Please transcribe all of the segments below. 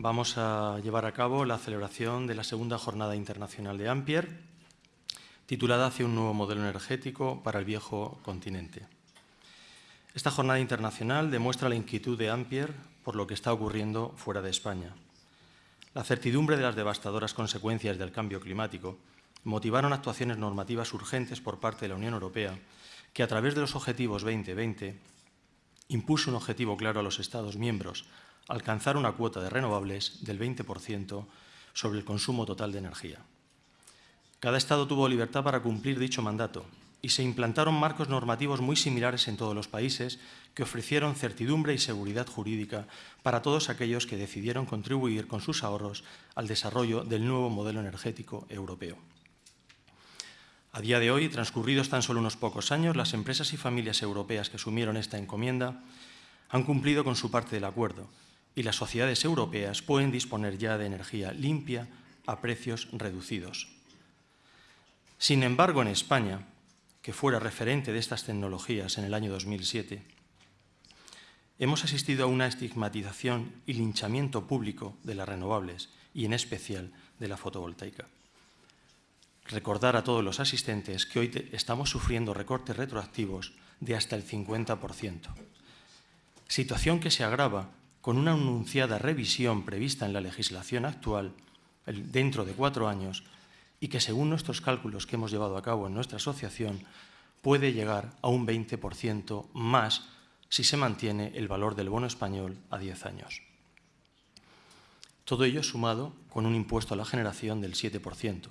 Vamos a llevar a cabo la celebración de la segunda Jornada Internacional de Ampier, titulada Hacia un nuevo modelo energético para el viejo continente. Esta jornada internacional demuestra la inquietud de Ampier por lo que está ocurriendo fuera de España. La certidumbre de las devastadoras consecuencias del cambio climático motivaron actuaciones normativas urgentes por parte de la Unión Europea, que a través de los Objetivos 2020 impuso un objetivo claro a los Estados miembros, alcanzar una cuota de renovables del 20% sobre el consumo total de energía. Cada Estado tuvo libertad para cumplir dicho mandato y se implantaron marcos normativos muy similares en todos los países que ofrecieron certidumbre y seguridad jurídica para todos aquellos que decidieron contribuir con sus ahorros al desarrollo del nuevo modelo energético europeo. A día de hoy, transcurridos tan solo unos pocos años, las empresas y familias europeas que asumieron esta encomienda han cumplido con su parte del acuerdo y las sociedades europeas pueden disponer ya de energía limpia a precios reducidos. Sin embargo, en España, que fuera referente de estas tecnologías en el año 2007, hemos asistido a una estigmatización y linchamiento público de las renovables y, en especial, de la fotovoltaica. Recordar a todos los asistentes que hoy estamos sufriendo recortes retroactivos de hasta el 50%, situación que se agrava con una anunciada revisión prevista en la legislación actual dentro de cuatro años y que según nuestros cálculos que hemos llevado a cabo en nuestra asociación puede llegar a un 20% más si se mantiene el valor del bono español a 10 años. Todo ello sumado con un impuesto a la generación del 7%,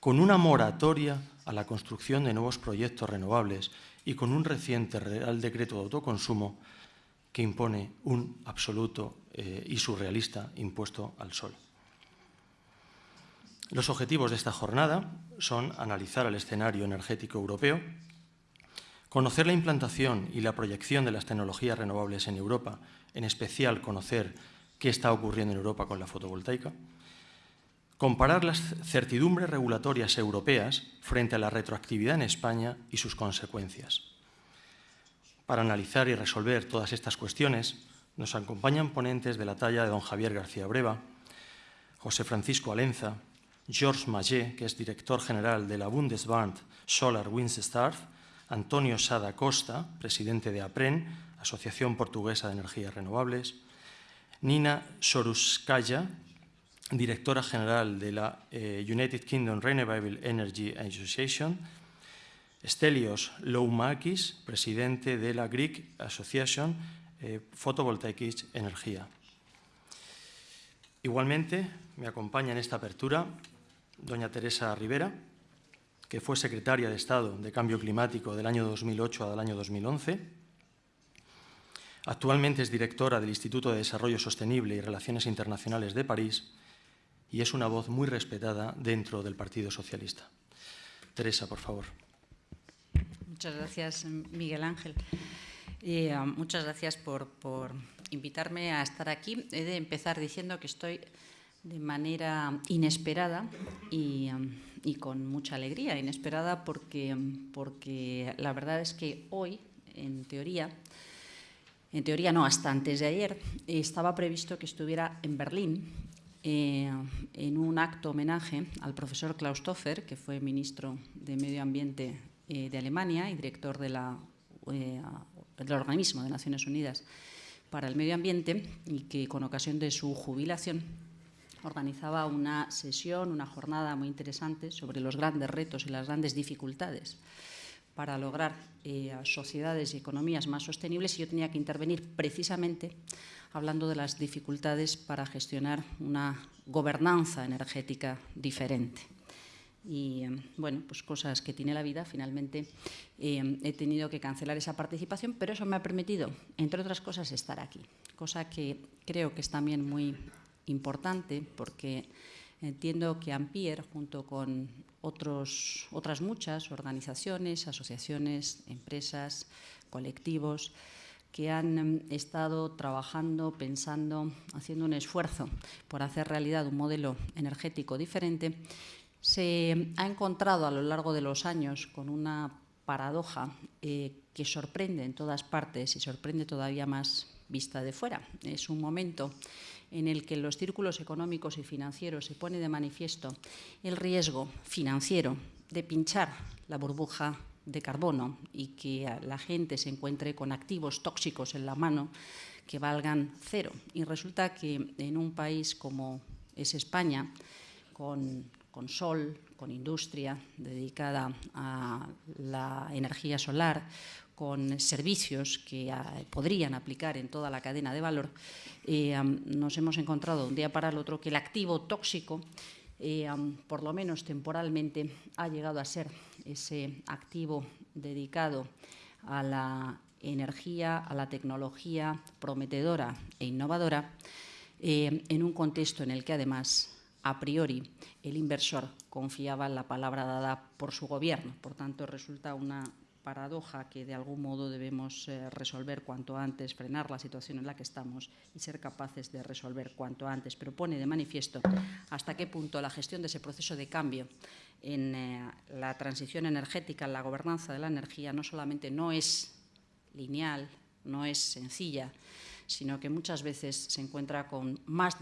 con una moratoria a la construcción de nuevos proyectos renovables y con un reciente Real Decreto de Autoconsumo que impone un absoluto eh, y surrealista impuesto al sol. Los objetivos de esta jornada son analizar el escenario energético europeo, conocer la implantación y la proyección de las tecnologías renovables en Europa, en especial conocer qué está ocurriendo en Europa con la fotovoltaica, comparar las certidumbres regulatorias europeas frente a la retroactividad en España y sus consecuencias. Para analizar y resolver todas estas cuestiones, nos acompañan ponentes de la talla de don Javier García Breva, José Francisco Alenza, Georges Magé, que es director general de la Bundesbank Solar Windstar, Antonio Sada Costa, presidente de APREN, Asociación Portuguesa de Energías Renovables, Nina Soruskaya, directora general de la eh, United Kingdom Renewable Energy Association, Stelios Loumakis, presidente de la Greek Association eh, Photovoltaic Energía. Igualmente, me acompaña en esta apertura doña Teresa Rivera, que fue secretaria de Estado de Cambio Climático del año 2008 al año 2011. Actualmente es directora del Instituto de Desarrollo Sostenible y Relaciones Internacionales de París y es una voz muy respetada dentro del Partido Socialista. Teresa, por favor. Muchas gracias, Miguel Ángel. Eh, muchas gracias por, por invitarme a estar aquí. He de empezar diciendo que estoy de manera inesperada y, con mucha alegría. Inesperada porque, porque la verdad es que hoy, en teoría, en teoría no, hasta antes de ayer, estaba previsto que estuviera en Berlín eh, en un acto homenaje al profesor Klaus Toffer, que fue ministro de Medio Ambiente eh, de Alemania y director de eh, del organismo de Naciones Unidas para el Medio Ambiente, y que con ocasión de su jubilación organizaba una sesión, una jornada muy interesante sobre los grandes retos y las grandes dificultades para lograr eh, sociedades y economías más sostenibles y yo tenía que intervenir precisamente hablando de las dificultades para gestionar una gobernanza energética diferente. Y eh, bueno, pues cosas que tiene la vida, finalmente eh, he tenido que cancelar esa participación, pero eso me ha permitido, entre otras cosas, estar aquí, cosa que creo que es también muy importante porque entiendo que Ampier, junto con otros, otras muchas organizaciones, asociaciones, empresas, colectivos, que han em, estado trabajando, pensando, haciendo un esfuerzo por hacer realidad un modelo energético diferente, se ha encontrado a lo largo de los años con una paradoja eh, que sorprende en todas partes y sorprende todavía más vista de fuera. Es un momento en el que los círculos económicos y financieros se pone de manifiesto el riesgo financiero de pinchar la burbuja de carbono y que la gente se encuentre con activos tóxicos en la mano que valgan cero. Y resulta que en un país como es España, con, con sol, con industria dedicada a la energía solar, con servicios que ah, podrían aplicar en toda la cadena de valor, eh, nos hemos encontrado un día para el otro que el activo tóxico, eh, por lo menos temporalmente, ha llegado a ser ese activo dedicado a la energía, a la tecnología prometedora e innovadora, eh, en un contexto en el que además a priori el inversor confiaba en la palabra dada por su gobierno. Por tanto, resulta una paradoja que de algún modo debemos eh, resolver cuanto antes, frenar la situación en la que estamos y ser capaces de resolver cuanto antes. Pero pone de manifiesto hasta qué punto la gestión de ese proceso de cambio en eh, la transición energética, en la gobernanza de la energía, no solamente no es lineal, no es sencilla, sino que muchas veces se encuentra con más,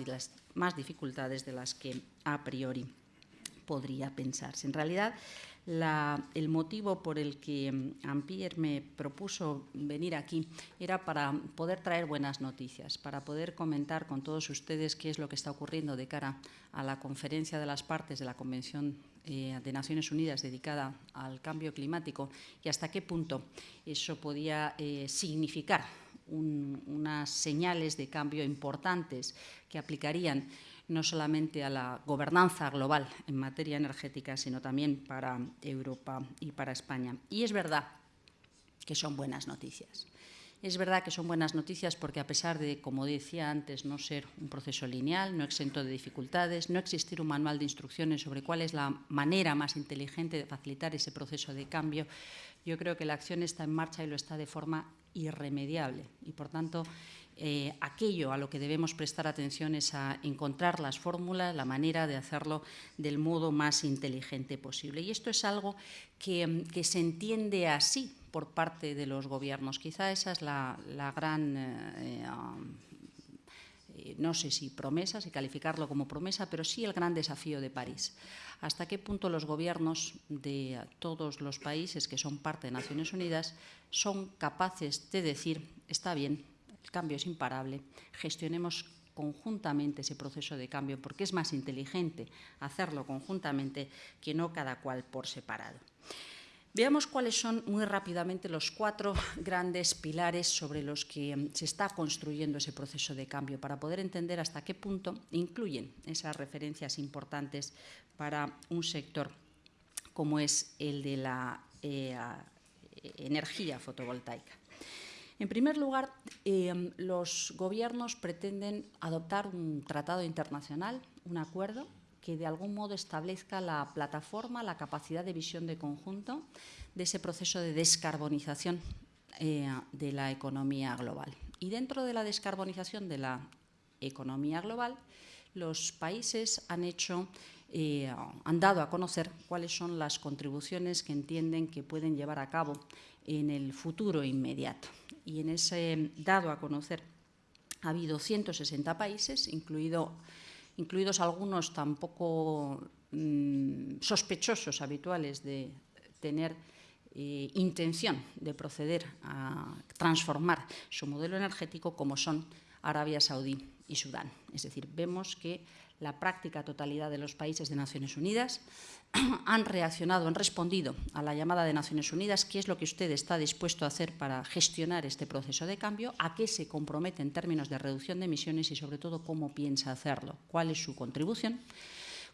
más dificultades de las que a priori podría pensarse. En realidad, el motivo por el que mm, Ampierre me propuso venir aquí era para poder traer buenas noticias, para poder comentar con todos ustedes qué es lo que está ocurriendo de cara a la conferencia de las partes de la Convención eh, de Naciones Unidas dedicada al cambio climático y hasta qué punto eso podía eh, significar unas señales de cambio importantes que aplicarían no solamente a la gobernanza global en materia energética, sino también para Europa y para España. Y es verdad que son buenas noticias. Es verdad que son buenas noticias porque a pesar de, como decía antes, no ser un proceso lineal, no exento de dificultades, no existir un manual de instrucciones sobre cuál es la manera más inteligente de facilitar ese proceso de cambio, yo creo que la acción está en marcha y lo está de forma irremediable. Y, por tanto, eh, aquello a lo que debemos prestar atención es a encontrar las fórmulas, la manera de hacerlo del modo más inteligente posible. Y esto es algo que, se entiende así por parte de los gobiernos. Quizá esa es la, gran... Eh, eh, no sé si promesa, si calificarlo como promesa, pero sí el gran desafío de París. Hasta qué punto los gobiernos de todos los países que son parte de Naciones Unidas son capaces de decir, está bien, el cambio es imparable, gestionemos conjuntamente ese proceso de cambio, porque es más inteligente hacerlo conjuntamente que no cada cual por separado. Veamos cuáles son muy rápidamente los cuatro grandes pilares sobre los que mm, se está construyendo ese proceso de cambio para poder entender hasta qué punto incluyen esas referencias importantes para un sector como es el de la eh, energía fotovoltaica. En primer lugar, eh, los gobiernos pretenden adoptar un tratado internacional, un acuerdo que de algún modo establezca la plataforma, la capacidad de visión de conjunto de ese proceso de descarbonización eh, de la economía global. Y dentro de la descarbonización de la economía global, los países han hecho eh, han dado a conocer cuáles son las contribuciones que entienden que pueden llevar a cabo en el futuro inmediato y en ese dado a conocer ha habido 160 países, incluido, incluidos algunos tampoco mm, sospechosos habituales de tener eh, intención de proceder a transformar su modelo energético como son Arabia Saudí y Sudán. Es decir, vemos que la práctica totalidad de los países de Naciones Unidas han reaccionado, han respondido a la llamada de Naciones Unidas, qué es lo que usted está dispuesto a hacer para gestionar este proceso de cambio, a qué se compromete en términos de reducción de emisiones y sobre todo cómo piensa hacerlo, cuál es su contribución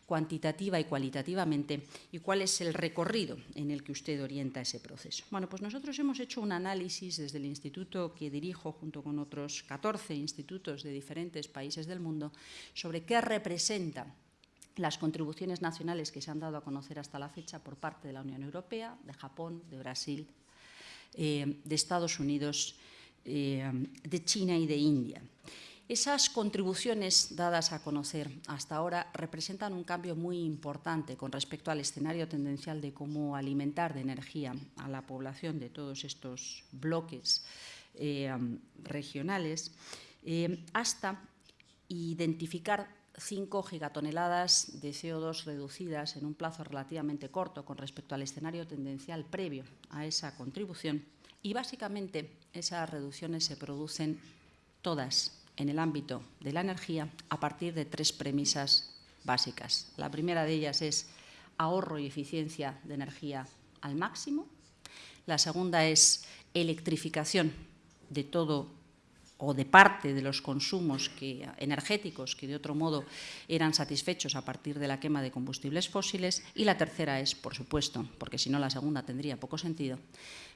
cuantitativa y cualitativamente y cuál es el recorrido en el que usted orienta ese proceso. Bueno, pues nosotros hemos hecho un análisis desde el instituto que dirijo junto con otros 14 institutos de diferentes países del mundo sobre qué representa las contribuciones nacionales que se han dado a conocer hasta la fecha por parte de la Unión Europea, de Japón, de Brasil, eh, de Estados Unidos, eh, de China y de India. Esas contribuciones dadas a conocer hasta ahora representan un cambio muy importante con respecto al escenario tendencial de cómo alimentar de energía a la población de todos estos bloques regionales, hasta identificar 5 gigatoneladas de CO2 reducidas en un plazo relativamente corto con respecto al escenario tendencial previo a esa contribución. Y básicamente esas reducciones se producen todas en el ámbito de la energía a partir de tres premisas básicas. La primera de ellas es ahorro y eficiencia de energía al máximo. La segunda es electrificación de todo o de parte de los consumos energéticos que de otro modo eran satisfechos a partir de la quema de combustibles fósiles. Y la tercera es, por supuesto, porque si no la segunda tendría poco sentido,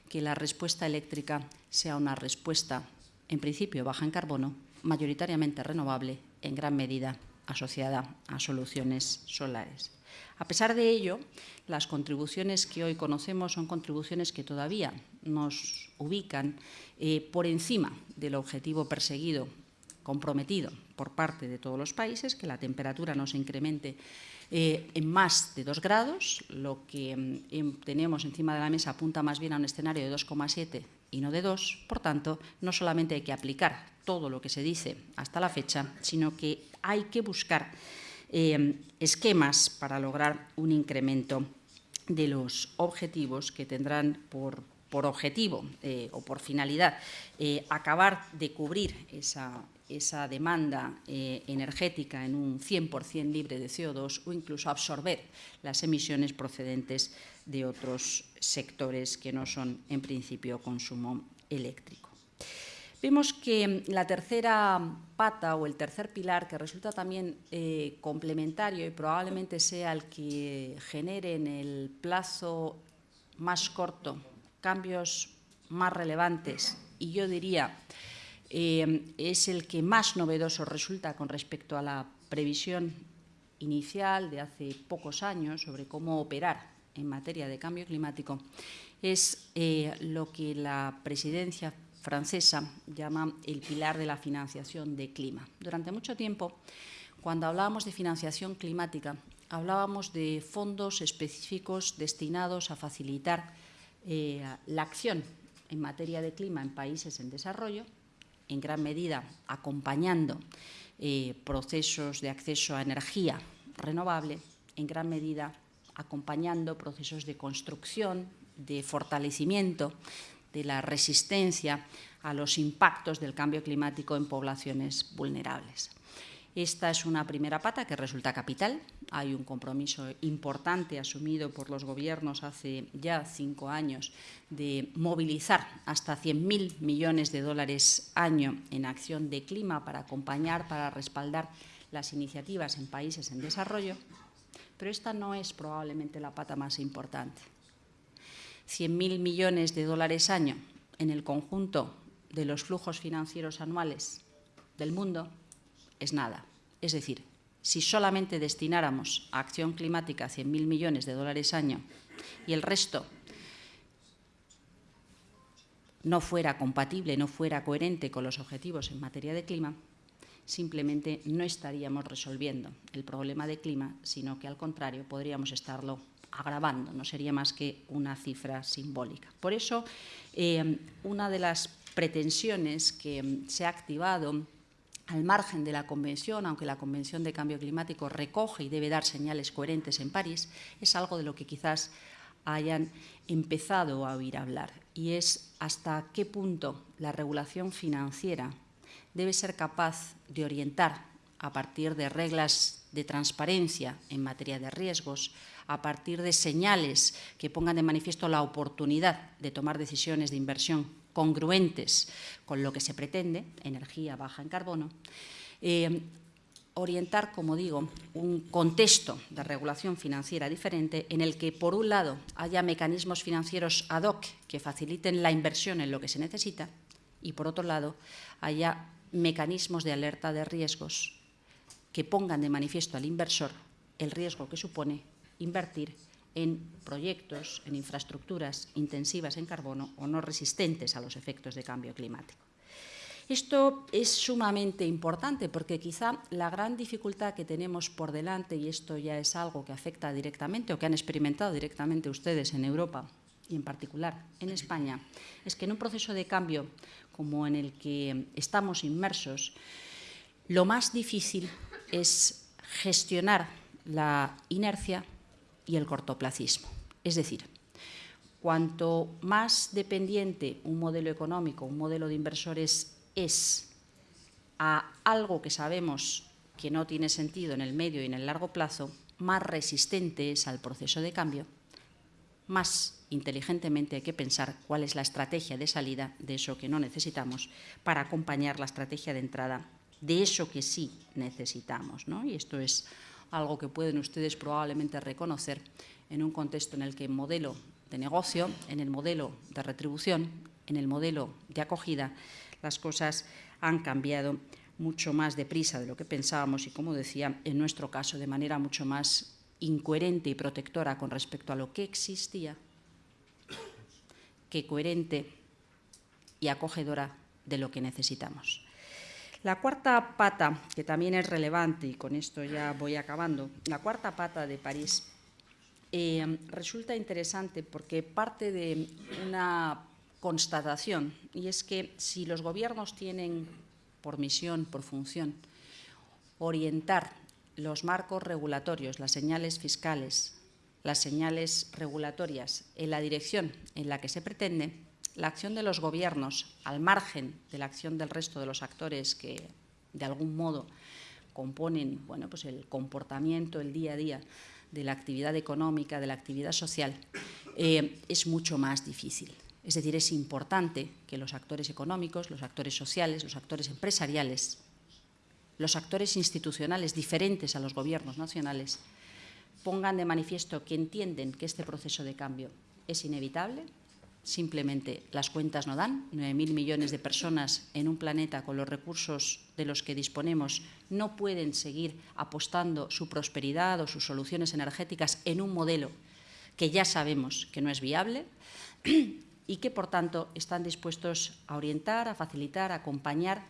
que la respuesta eléctrica sea una respuesta, en principio, baja en carbono, mayoritariamente renovable, en gran medida asociada a soluciones solares. A pesar de ello, las contribuciones que hoy conocemos son contribuciones que todavía nos ubican eh, por encima del objetivo perseguido, comprometido por parte de todos los países, que la temperatura no se incremente eh, en más de 2 grados. Lo que mm, em, tenemos encima de la mesa apunta más bien a un escenario de 2,7 y no de 2. Por tanto, no solamente hay que aplicar todo lo que se dice hasta la fecha, sino que hay que buscar eh, esquemas para lograr un incremento de los objetivos que tendrán por, objetivo eh, o por finalidad eh, acabar de cubrir esa, esa demanda energética en un 100% libre de CO2 o incluso absorber las emisiones procedentes de otros sectores que no son en principio consumo eléctrico. Vemos que la tercera pata o el tercer pilar, que resulta también eh, complementario y probablemente sea el que genere en el plazo más corto cambios más relevantes y yo diría eh, es el que más novedoso resulta con respecto a la previsión inicial de hace pocos años sobre cómo operar en materia de cambio climático, es eh, lo que la presidencia francesa llama el pilar de la financiación de clima. Durante mucho tiempo, cuando hablábamos de financiación climática, hablábamos de fondos específicos destinados a facilitar eh, la acción en materia de clima en países en desarrollo, en gran medida acompañando eh, procesos de acceso a energía renovable, en gran medida acompañando procesos de construcción, de fortalecimiento de la resistencia a los impactos del cambio climático en poblaciones vulnerables. Esta es una primera pata que resulta capital. Hay un compromiso importante asumido por los gobiernos hace ya cinco años de movilizar hasta 100.000 millones de dólares año en acción de clima para acompañar, para respaldar las iniciativas en países en desarrollo. Pero esta no es probablemente la pata más importante. 100.000 millones de dólares año en el conjunto de los flujos financieros anuales del mundo es nada. Es decir, si solamente destináramos a acción climática 100.000 millones de dólares año y el resto no fuera compatible, no fuera coherente con los objetivos en materia de clima, simplemente no estaríamos resolviendo el problema de clima, sino que al contrario podríamos estarlo agravando, no sería más que una cifra simbólica. Por eso, eh, una de las pretensiones que se ha activado al margen de la Convención, aunque la Convención de Cambio Climático recoge y debe dar señales coherentes en París, es algo de lo que quizás hayan empezado a oír hablar, y es hasta qué punto la regulación financiera debe ser capaz de orientar a partir de reglas de transparencia en materia de riesgos, a partir de señales que pongan de manifiesto la oportunidad de tomar decisiones de inversión congruentes con lo que se pretende, energía baja en carbono, eh, orientar, como digo, un contexto de regulación financiera diferente en el que, por un lado, haya mecanismos financieros ad hoc que faciliten la inversión en lo que se necesita y, por otro lado, haya mecanismos de alerta de riesgos que pongan de manifiesto al inversor el riesgo que supone invertir en proyectos, en infraestructuras intensivas en carbono o no resistentes a los efectos de cambio climático. Esto es sumamente importante porque quizá la gran dificultad que tenemos por delante, y esto ya es algo que afecta directamente o que han experimentado directamente ustedes en Europa y en particular en España, es que en un proceso de cambio como en el que estamos inmersos, lo más difícil es gestionar la inercia y el cortoplacismo. Es decir, cuanto más dependiente un modelo económico, un modelo de inversores es a algo que sabemos que no tiene sentido en el medio y en el largo plazo, más resistente es al proceso de cambio, más inteligentemente hay que pensar cuál es la estrategia de salida de eso que no necesitamos para acompañar la estrategia de entrada de eso que sí necesitamos. Y esto es algo que pueden ustedes probablemente reconocer en un contexto en el que el modelo de negocio, en el modelo de retribución, en el modelo de acogida, las cosas han cambiado mucho más deprisa de lo que pensábamos y, como decía, en nuestro caso, de manera mucho más incoherente y protectora con respecto a lo que existía, que coherente y acogedora de lo que necesitamos. La cuarta pata, que también es relevante, y con esto ya voy acabando, la cuarta pata de París eh, resulta interesante porque parte de una constatación, y es que si los gobiernos tienen por misión, por función, orientar los marcos regulatorios, las señales fiscales, las señales regulatorias en la dirección en la que se pretende, la acción de los gobiernos, al margen de la acción del resto de los actores que, de algún modo, componen bueno, pues el comportamiento, el día a día de la actividad económica, de la actividad social, eh, es mucho más difícil. Es decir, es importante que los actores económicos, los actores sociales, los actores empresariales, los actores institucionales diferentes a los gobiernos nacionales, pongan de manifiesto que entienden que este proceso de cambio es inevitable, simplemente las cuentas no dan, 9.000 millones de personas en un planeta con los recursos de los que disponemos no pueden seguir apostando su prosperidad o sus soluciones energéticas en un modelo que ya sabemos que no es viable y que, por tanto, están dispuestos a orientar, a facilitar, a acompañar,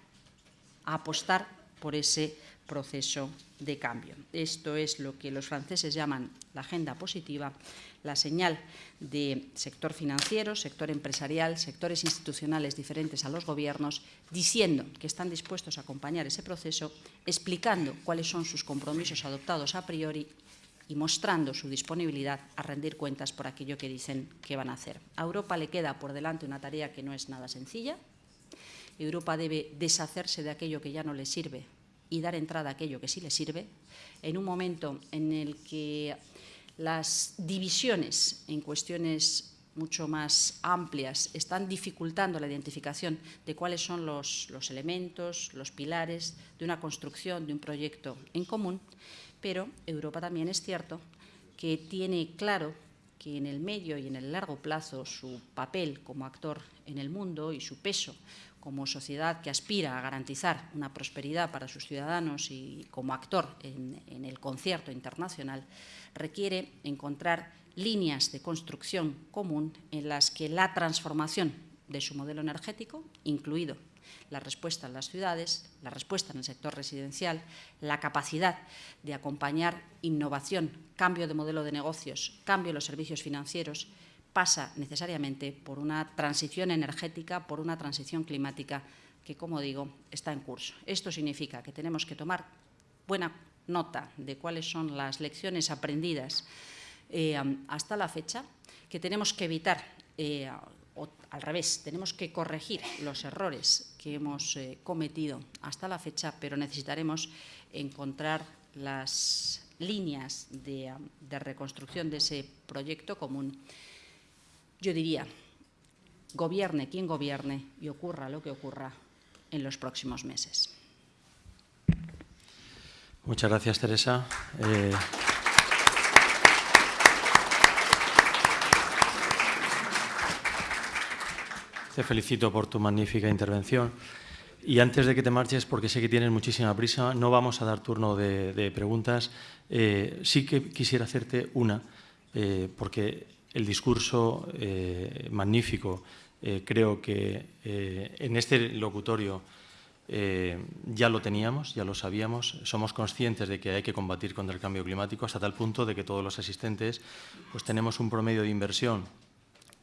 a apostar por ese proceso de cambio. Esto es lo que los franceses llaman la agenda positiva, la señal de sector financiero, sector empresarial, sectores institucionales diferentes a los gobiernos, diciendo que están dispuestos a acompañar ese proceso, explicando cuáles son sus compromisos adoptados a priori y mostrando su disponibilidad a rendir cuentas por aquello que dicen que van a hacer. A Europa le queda por delante una tarea que no es nada sencilla. Europa debe deshacerse de aquello que ya no le sirve y dar entrada a aquello que sí le sirve, en un momento en el que las divisiones en cuestiones mucho más amplias están dificultando la identificación de cuáles son los, elementos, los pilares de una construcción, de un proyecto en común, pero Europa también es cierto que tiene claro que en el medio y en el largo plazo su papel como actor en el mundo y su peso como sociedad que aspira a garantizar una prosperidad para sus ciudadanos y como actor en, el concierto internacional, requiere encontrar líneas de construcción común en las que la transformación de su modelo energético, incluido la respuesta en las ciudades, la respuesta en el sector residencial, la capacidad de acompañar innovación, cambio de modelo de negocios, cambio en los servicios financieros, pasa necesariamente por una transición energética, por una transición climática que, como digo, está en curso. Esto significa que tenemos que tomar buena nota de cuáles son las lecciones aprendidas eh, hasta la fecha, que tenemos que evitar, eh, o al revés, tenemos que corregir los errores que hemos eh, cometido hasta la fecha, pero necesitaremos encontrar las líneas de reconstrucción de ese proyecto común yo diría, gobierne quien gobierne y ocurra lo que ocurra en los próximos meses. Muchas gracias, Teresa. Eh, te felicito por tu magnífica intervención. Y antes de que te marches, porque sé que tienes muchísima prisa, no vamos a dar turno de, preguntas. Eh, sí que quisiera hacerte una, eh, porque el discurso eh, magnífico. Eh, creo que eh, en este locutorio ya lo teníamos, ya lo sabíamos, somos conscientes de que hay que combatir contra el cambio climático hasta tal punto de que todos los asistentes pues tenemos un promedio de inversión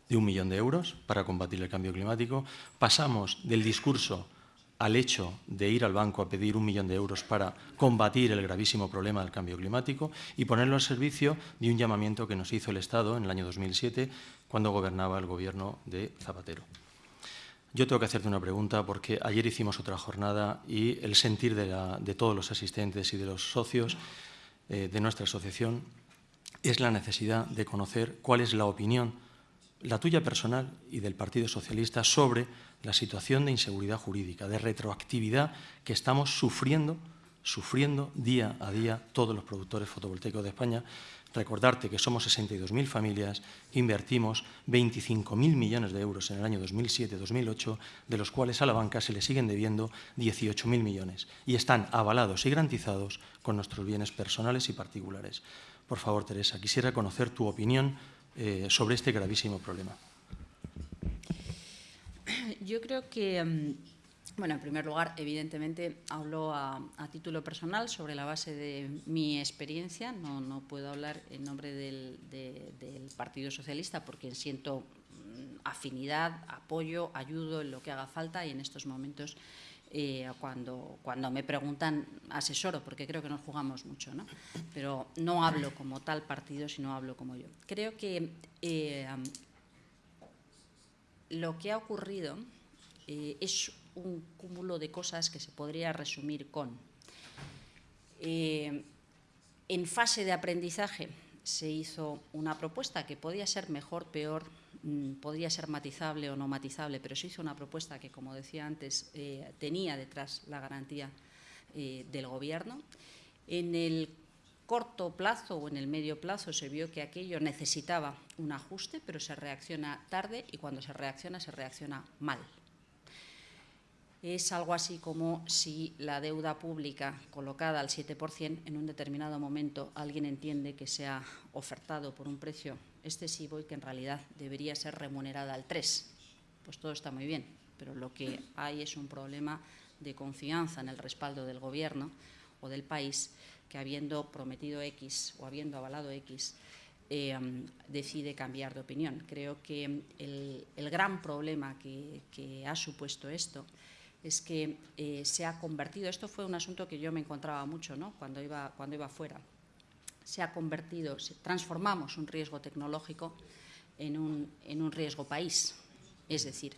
de un millón de euros para combatir el cambio climático. Pasamos del discurso al hecho de ir al banco a pedir un millón de euros para combatir el gravísimo problema del cambio climático y ponerlo al servicio de un llamamiento que nos hizo el Estado en el año 2007 cuando gobernaba el gobierno de Zapatero. Yo tengo que hacerte una pregunta porque ayer hicimos otra jornada y el sentir de, todos los asistentes y de los socios eh, de nuestra asociación es la necesidad de conocer cuál es la opinión, la tuya personal y del Partido Socialista, sobre la situación de inseguridad jurídica, de retroactividad que estamos sufriendo, sufriendo día a día todos los productores fotovoltaicos de España. Recordarte que somos 62.000 familias que invertimos 25.000 millones de euros en el año 2007-2008, de los cuales a la banca se le siguen debiendo 18.000 millones y están avalados y garantizados con nuestros bienes personales y particulares. Por favor, Teresa, quisiera conocer tu opinión eh, sobre este gravísimo problema. Yo creo que, mm, bueno, en primer lugar, evidentemente hablo a, título personal sobre la base de mi experiencia. No, puedo hablar en nombre del, Partido Socialista porque siento mm, afinidad, apoyo, ayudo en lo que haga falta y en estos momentos eh, cuando, me preguntan asesoro, porque creo que nos jugamos mucho, ¿no? pero no hablo como tal partido, sino hablo como yo. Creo que eh, lo que ha ocurrido eh, es un cúmulo de cosas que se podría resumir con. En fase de aprendizaje se hizo una propuesta que podía ser mejor, peor, podría ser matizable o no matizable, pero se hizo una propuesta que, como decía antes, eh, tenía detrás la garantía del Gobierno. En el corto plazo o en el medio plazo se vio que aquello necesitaba un ajuste, pero se reacciona tarde y cuando se reacciona, se reacciona mal es algo así como si la deuda pública colocada al 7% en un determinado momento alguien entiende que se ha ofertado por un precio excesivo y que en realidad debería ser remunerada al 3%. Pues todo está muy bien, pero lo que hay es un problema de confianza en el respaldo del Gobierno o del país que habiendo prometido X o habiendo avalado X, eh, decide cambiar de opinión. Creo que el, gran problema que ha supuesto esto es que eh, se ha convertido, esto fue un asunto que yo me encontraba mucho ¿no? cuando, iba, cuando iba fuera, se ha convertido, transformamos un riesgo tecnológico en un, en un riesgo país. Es decir,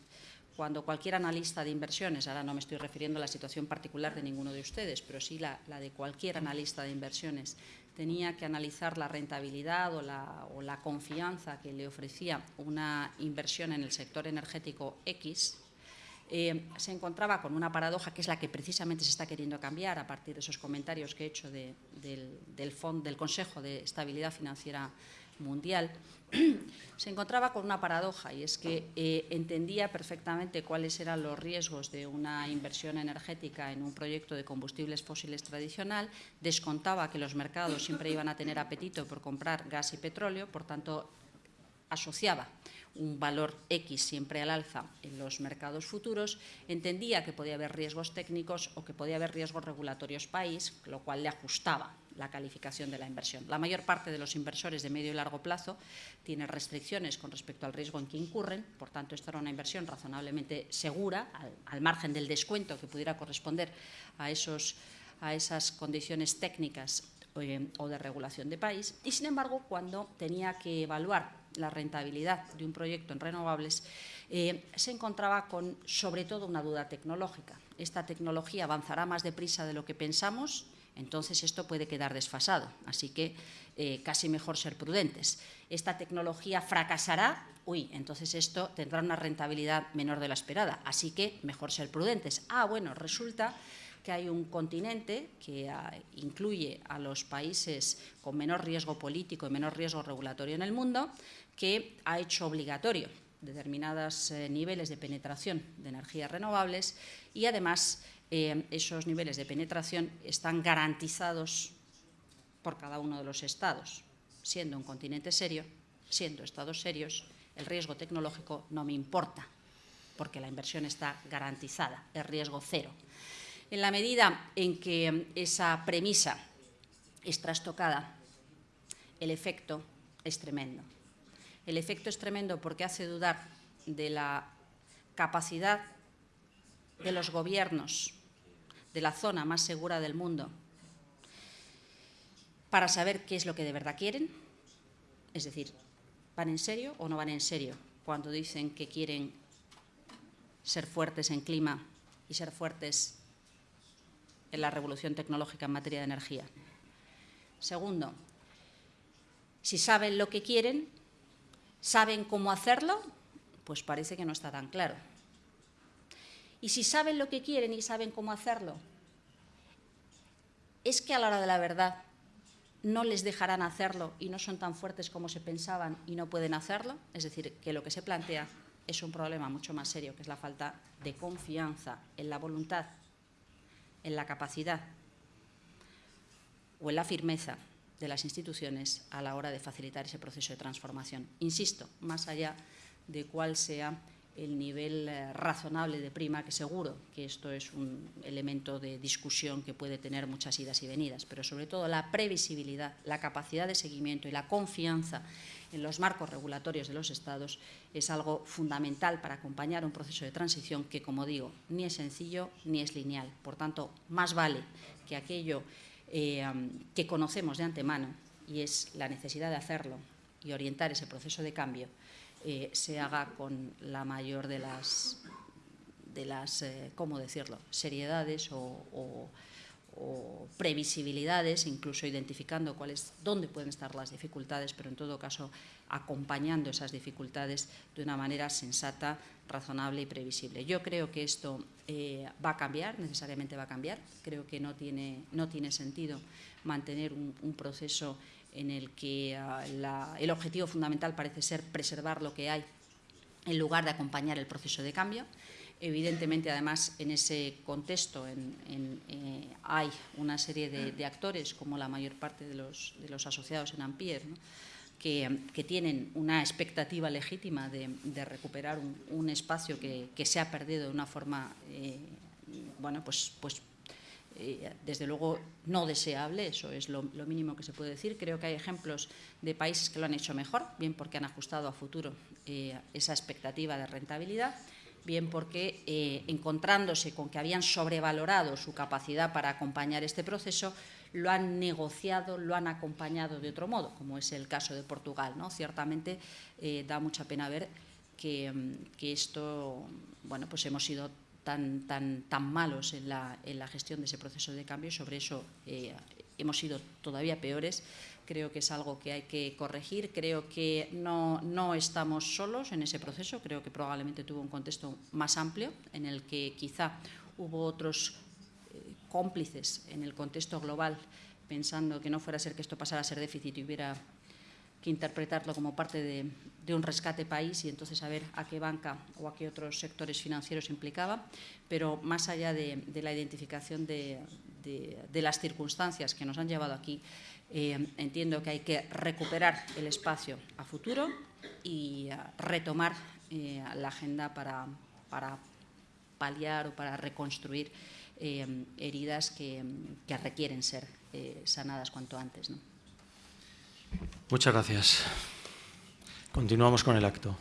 cuando cualquier analista de inversiones, ahora no me estoy refiriendo a la situación particular de ninguno de ustedes, pero sí la, la de cualquier analista de inversiones, tenía que analizar la rentabilidad o la, o la confianza que le ofrecía una inversión en el sector energético X, eh, se encontraba con una paradoja que es la que precisamente se está queriendo cambiar a partir de esos comentarios que he hecho del, del Consejo de Estabilidad Financiera Mundial, se encontraba con una paradoja y es que eh, entendía perfectamente cuáles eran los riesgos de una inversión energética en un proyecto de combustibles fósiles tradicional, descontaba que los mercados siempre iban a tener apetito por comprar gas y petróleo, por tanto asociaba un valor X siempre al alza en los mercados futuros, entendía que podía haber riesgos técnicos o que podía haber riesgos regulatorios país, lo cual le ajustaba la calificación de la inversión. La mayor parte de los inversores de medio y largo plazo tiene restricciones con respecto al riesgo en que incurren, por tanto, esta era una inversión razonablemente segura, al, margen del descuento que pudiera corresponder a, esos, a esas condiciones técnicas eh, o de regulación de país. Y, sin embargo, cuando tenía que evaluar la rentabilidad de un proyecto en renovables, eh, se encontraba con, sobre todo, una duda tecnológica. Esta tecnología avanzará más deprisa de lo que pensamos, entonces esto puede quedar desfasado. Así que eh, casi mejor ser prudentes. Esta tecnología fracasará, uy, entonces esto tendrá una rentabilidad menor de la esperada. Así que mejor ser prudentes. Ah, bueno, resulta que hay un continente que ah, incluye a los países con menor riesgo político y menor riesgo regulatorio en el mundo, que ha hecho obligatorio determinados eh, niveles de penetración de energías renovables y además eh, esos niveles de penetración están garantizados por cada uno de los estados. Siendo un continente serio, siendo estados serios, el riesgo tecnológico no me importa porque la inversión está garantizada, es riesgo cero. En la medida en que esa premisa es trastocada, el efecto es tremendo. El efecto es tremendo porque hace dudar de la capacidad de los gobiernos de la zona más segura del mundo para saber qué es lo que de verdad quieren, es decir, ¿van en serio o no van en serio cuando dicen que quieren ser fuertes en clima y ser fuertes en la revolución tecnológica en materia de energía? Segundo, si saben lo que quieren, saben cómo hacerlo, pues parece que no está tan claro. Y si saben lo que quieren y saben cómo hacerlo, es que a la hora de la verdad no les dejarán hacerlo y no son tan fuertes como se pensaban y no pueden hacerlo. Es decir, que lo que se plantea es un problema mucho más serio, que es la falta de confianza en la voluntad, en la capacidad o en la firmeza de las instituciones a la hora de facilitar ese proceso de transformación. Insisto, más allá de cuál sea el nivel eh, razonable de prima, que seguro que esto es un elemento de discusión que puede tener muchas idas y venidas, pero sobre todo la previsibilidad, la capacidad de seguimiento y la confianza en los marcos regulatorios de los Estados es algo fundamental para acompañar un proceso de transición que, como digo, ni es sencillo ni es lineal. Por tanto, más vale que aquello eh, que conocemos de antemano, y es la necesidad de hacerlo y orientar ese proceso de cambio, eh, se haga con la mayor de las, de las eh, ¿cómo decirlo?, seriedades o, previsibilidades, incluso identificando cuáles, dónde pueden estar las dificultades, pero en todo caso acompañando esas dificultades de una manera sensata, razonable y previsible. Yo creo que esto eh, va a cambiar, necesariamente va a cambiar. Creo que no tiene, no tiene sentido mantener un, un proceso en el que ah, el objetivo fundamental parece ser preservar lo que hay en lugar de acompañar el proceso de cambio. Evidentemente, además, en ese contexto eh, hay una serie de, actores, como la mayor parte de los, asociados en Ampier, que, tienen una expectativa legítima de, recuperar un, espacio que, se ha perdido de una forma eh, bueno, pues, pues eh, desde luego no deseable, eso es lo, mínimo que se puede decir. Creo que hay ejemplos de países que lo han hecho mejor, bien porque han ajustado a futuro eh, esa expectativa de rentabilidad, bien porque eh, encontrándose con que habían sobrevalorado su capacidad para acompañar este proceso, lo han negociado, lo han acompañado de otro modo, como es el caso de Portugal. ¿no? Ciertamente da mucha pena ver que, que esto, bueno, pues hemos sido tan, malos en la, gestión de ese proceso de cambio y sobre eso eh, hemos sido todavía peores. Creo que es algo que hay que corregir. Creo que no, no estamos solos en ese proceso. Creo que probablemente tuvo un contexto más amplio en el que quizá hubo otros eh, cómplices en el contexto global pensando que no fuera a ser que esto pasara a ser déficit y hubiera que interpretarlo como parte de, un rescate país y entonces saber a qué banca o a qué otros sectores financieros implicaba, pero más allá de, la identificación de, las circunstancias que nos han llevado aquí, eh, entiendo que hay que recuperar el espacio a futuro y retomar eh, la agenda para, paliar o para reconstruir eh, heridas que, requieren ser sanadas cuanto antes. Muchas gracias. Continuamos con el acto.